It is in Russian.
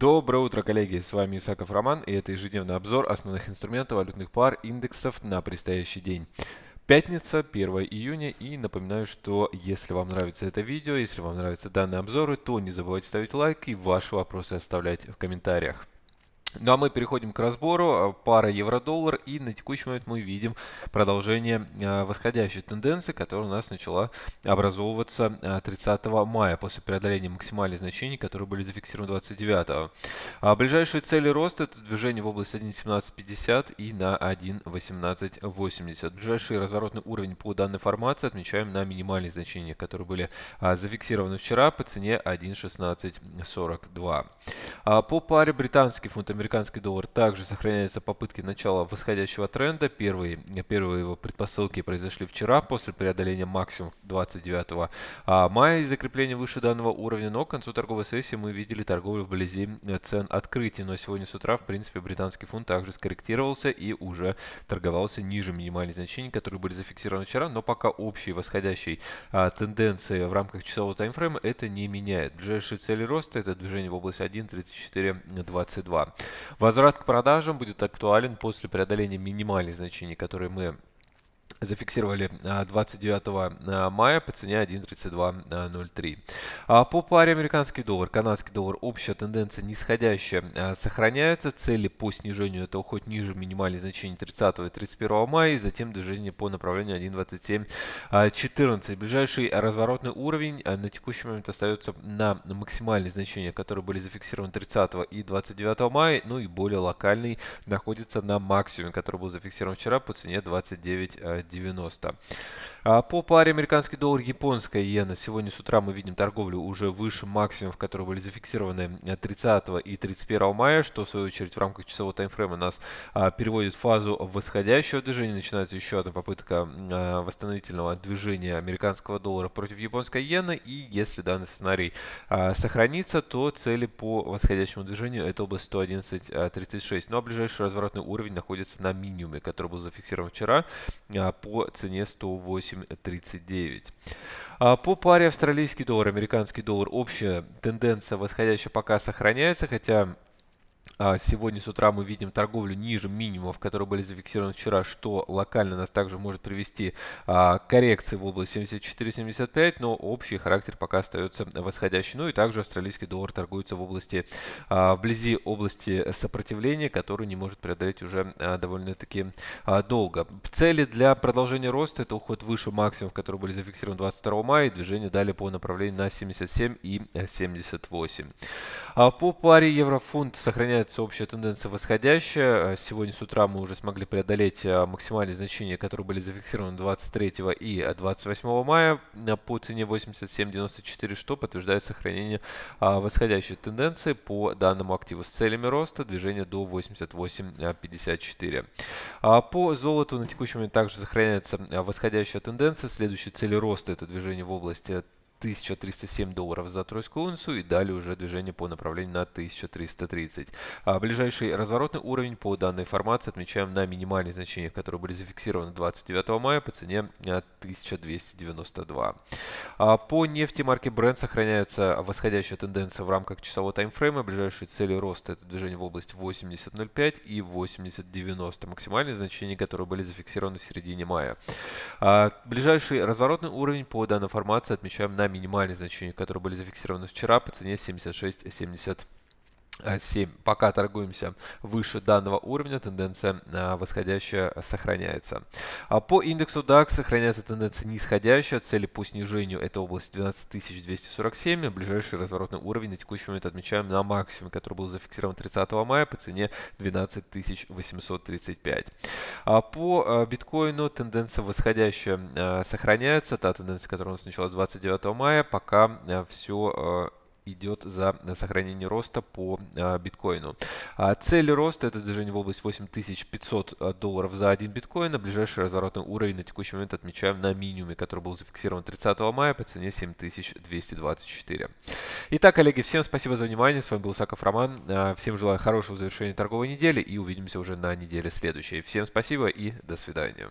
Доброе утро, коллеги! С вами Исаков Роман, и это ежедневный обзор основных инструментов валютных пар индексов на предстоящий день. Пятница, 1 июня, и напоминаю, что если вам нравится это видео, если вам нравятся данные обзоры, то не забывайте ставить лайк и ваши вопросы оставлять в комментариях. Ну а мы переходим к разбору. А, пара евро-доллар. И на текущий момент мы видим продолжение а, восходящей тенденции, которая у нас начала образовываться 30 а, мая после преодоления максимальных значений, которые были зафиксированы 29. А ближайшие цели роста это движение в область 1.1750 и на 1.1880. Ближайший разворотный уровень по данной формации отмечаем на минимальные значения, которые были зафиксированы вчера по цене 1.1642. По паре британский фунт американский доллар также сохраняются попытки начала восходящего тренда. Первые, первые его предпосылки произошли вчера после преодоления максимум 29 а, мая и закрепления выше данного уровня. Но к концу торговой сессии мы видели торговлю вблизи цен открытия. Но сегодня с утра, в принципе, британский фунт также скорректировался и уже торговался ниже минимальных значений, которые были зафиксированы вчера. Но пока общей восходящей а, тенденции в рамках часового таймфрейма это не меняет. Ближайшие цели роста это движение в область 1.3422. Возврат к продажам будет актуален после преодоления минимальных значений, которые мы зафиксировали 29 а, а, мая по цене 1.3203. А, по паре американский доллар, канадский доллар, общая тенденция нисходящая сохраняется. Цели по снижению это уход ниже минимальных значений 30 и 31 мая, и затем движение по направлению 1.2714. Ближайший разворотный уровень на текущий момент остается на максимальные значения, которые были зафиксированы 30 и 29 мая, ну и более локальный находится на максимуме, который был зафиксирован вчера по цене 29 90. А по паре американский доллар, японская иена. Сегодня с утра мы видим торговлю уже выше максимумов, которые были зафиксированы 30 и 31 мая, что в свою очередь в рамках часового таймфрейма нас а, переводит в фазу восходящего движения. Начинается еще одна попытка а, восстановительного движения американского доллара против японской иены. И если данный сценарий сохранится, то цели по восходящему движению это область 111.36. Ну а ближайший разворотный уровень находится на минимуме, который был зафиксирован вчера по цене 108.39. А, по паре австралийский доллар, американский доллар общая тенденция восходящая пока сохраняется, хотя сегодня с утра мы видим торговлю ниже минимумов, которые были зафиксированы вчера, что локально нас также может привести а, к коррекции в область 74-75, но общий характер пока остается восходящий. Ну и также австралийский доллар торгуется в области, а, вблизи области сопротивления, которую не может преодолеть уже довольно-таки долго. Цели для продолжения роста это уход выше максимумов, которые были зафиксированы 22 мая, и движение далее по направлению на 77 и 78. По паре еврофунт сохраняется сохраняется общая тенденция восходящая. Э, сегодня с утра мы уже смогли преодолеть э, максимальные значения, которые были зафиксированы 23 и 28 мая по цене 87.94, что подтверждает сохранение а, восходящей тенденции по данному активу с целями роста движения до 88.54. А, по золоту на текущий момент также сохраняется э, восходящая тенденция. Следующие цели роста это движение в области 1307 долларов за тройскую унцию и далее уже движение по направлению на 1330. А ближайший разворотный уровень по данной формации отмечаем на минимальные значения, которые были зафиксированы 29 мая по цене 1292. А по нефти марки Brent сохраняется восходящая тенденция в рамках часового таймфрейма. Ближайшие цели роста это движение в область 80.05 и 80.90. Максимальные значения, которые были зафиксированы в середине мая. А ближайший разворотный уровень по данной формации отмечаем на минимальные значения, которые были зафиксированы вчера по цене 76,70 7. Пока торгуемся выше данного уровня, тенденция а, восходящая сохраняется. А по индексу DAX сохраняется тенденция нисходящая. Цели по снижению это область 12247. Ближайший разворотный уровень на текущий момент отмечаем на максимуме, который был зафиксирован 30 мая по цене 12835. А по биткоину тенденция восходящая сохраняется. Та тенденция, которая у нас началась 29 мая, пока все идет за сохранение роста по а, биткоину. А, цель роста это движение в область 8500 а, долларов за один биткоин. А ближайший разворотный уровень на текущий момент отмечаем на минимуме, который был зафиксирован 30 мая по цене 7224. Итак, коллеги, всем спасибо за внимание. С вами был Саков Роман. Всем желаю хорошего завершения торговой недели и увидимся уже на неделе следующей. Всем спасибо и до свидания.